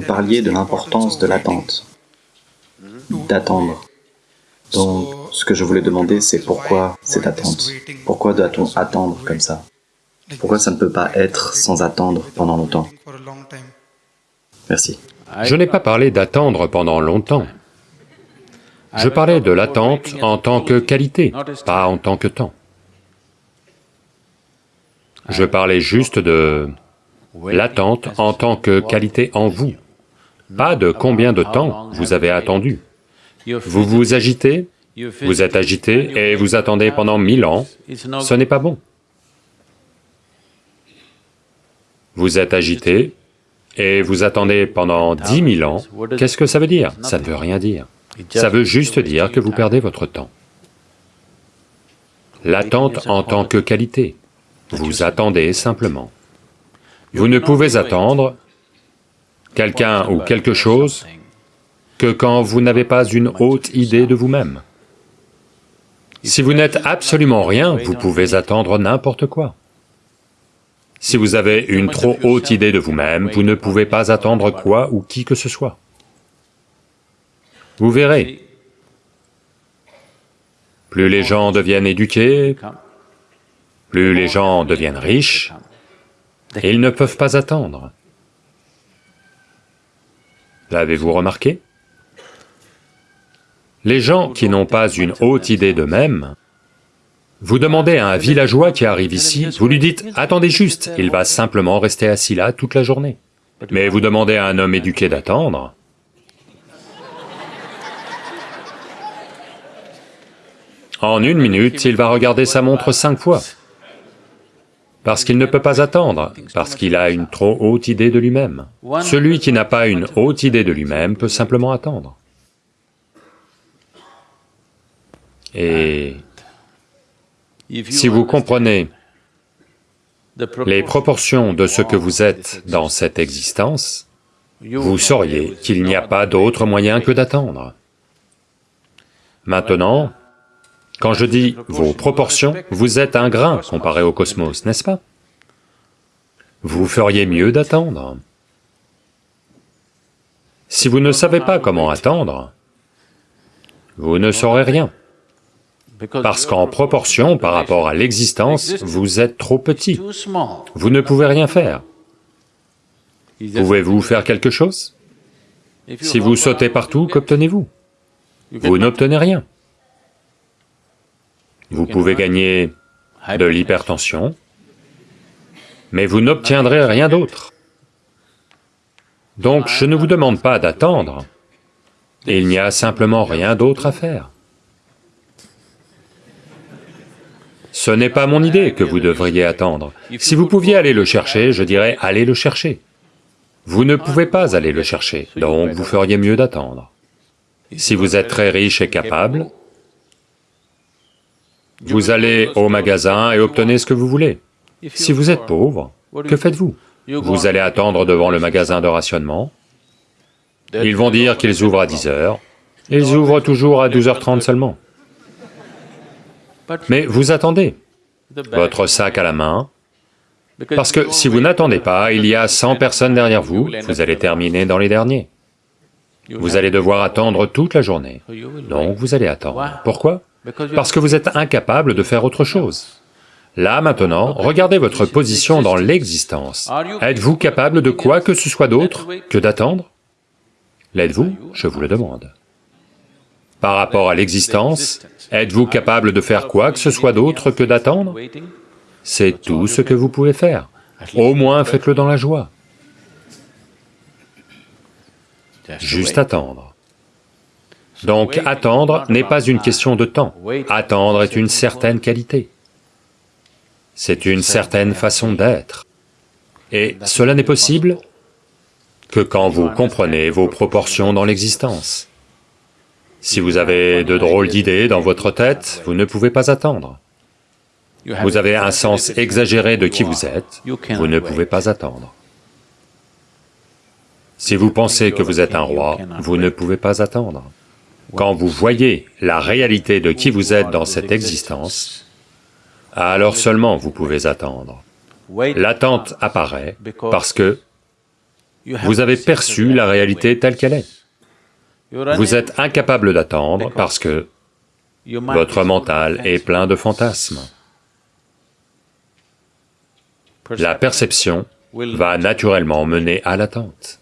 vous parliez de l'importance de l'attente, d'attendre. Donc, ce que je voulais demander, c'est pourquoi cette attente? Pourquoi doit-on attendre comme ça? Pourquoi ça ne peut pas être sans attendre pendant longtemps? Merci. Je n'ai pas parlé d'attendre pendant longtemps. Je parlais de l'attente en tant que qualité, pas en tant que temps. Je parlais juste de l'attente en tant que qualité en vous, pas de combien de temps vous avez attendu. Vous vous agitez, vous êtes agité et vous attendez pendant mille ans, ce n'est pas bon. Vous êtes agité et vous attendez pendant dix mille ans, qu'est-ce que ça veut dire? Ça ne veut rien dire. Ça veut juste dire que vous perdez votre temps. L'attente en tant que qualité, vous attendez simplement. Vous ne pouvez attendre quelqu'un ou quelque chose que quand vous n'avez pas une haute idée de vous-même. Si vous n'êtes absolument rien, vous pouvez attendre n'importe quoi. Si vous avez une trop haute idée de vous-même, vous ne pouvez pas attendre quoi ou qui que ce soit. Vous verrez, plus les gens deviennent éduqués, plus les gens deviennent riches, ils ne peuvent pas attendre. L'avez-vous remarqué? Les gens qui n'ont pas une haute idée d'eux-mêmes, vous demandez à un villageois qui arrive ici, vous lui dites, attendez juste, il va simplement rester assis là toute la journée. Mais vous demandez à un homme éduqué d'attendre, en une minute, il va regarder sa montre cinq fois. Parce qu'il ne peut pas attendre, parce qu'il a une trop haute idée de lui-même. Celui qui n'a pas une haute idée de lui-même peut simplement attendre. Et si vous comprenez les proportions de ce que vous êtes dans cette existence, vous sauriez qu'il n'y a pas d'autre moyen que d'attendre. Maintenant, quand je dis vos proportions, vous êtes un grain comparé au cosmos, n'est-ce pas? Vous feriez mieux d'attendre. Si vous ne savez pas comment attendre, vous ne saurez rien. Parce qu'en proportion par rapport à l'existence, vous êtes trop petit. Vous ne pouvez rien faire. Pouvez-vous faire quelque chose? Si vous sautez partout, qu'obtenez-vous? Vous n'obtenez rien. Vous pouvez gagner de l'hypertension, mais vous n'obtiendrez rien d'autre. Donc je ne vous demande pas d'attendre, il n'y a simplement rien d'autre à faire. Ce n'est pas mon idée que vous devriez attendre. Si vous pouviez aller le chercher, je dirais allez le chercher. Vous ne pouvez pas aller le chercher, donc vous feriez mieux d'attendre. Si vous êtes très riche et capable, vous allez au magasin et obtenez ce que vous voulez. Si vous êtes pauvre, que faites-vous Vous allez attendre devant le magasin de rationnement, ils vont dire qu'ils ouvrent à 10 heures, ils ouvrent toujours à 12h30 seulement. Mais vous attendez, votre sac à la main, parce que si vous n'attendez pas, il y a 100 personnes derrière vous, vous allez terminer dans les derniers. Vous allez devoir attendre toute la journée, donc vous allez attendre. Pourquoi parce que vous êtes incapable de faire autre chose. Là, maintenant, regardez votre position dans l'existence. Êtes-vous capable de quoi que ce soit d'autre que d'attendre? L'êtes-vous? Je vous le demande. Par rapport à l'existence, êtes-vous capable de faire quoi que ce soit d'autre que d'attendre? C'est tout ce que vous pouvez faire. Au moins faites-le dans la joie. Juste attendre. Donc attendre n'est pas une question de temps, attendre est une certaine qualité. C'est une certaine façon d'être. Et cela n'est possible que quand vous comprenez vos proportions dans l'existence. Si vous avez de drôles d'idées dans votre tête, vous ne pouvez pas attendre. Vous avez un sens exagéré de qui vous êtes, vous ne pouvez pas attendre. Si vous pensez que vous êtes un roi, vous ne pouvez pas attendre. Quand vous voyez la réalité de qui vous êtes dans cette existence, alors seulement vous pouvez attendre. L'attente apparaît parce que Vous avez perçu la réalité telle qu'elle est. Vous êtes incapable d'attendre parce que votre mental est plein de fantasmes. La perception va naturellement mener à l'attente.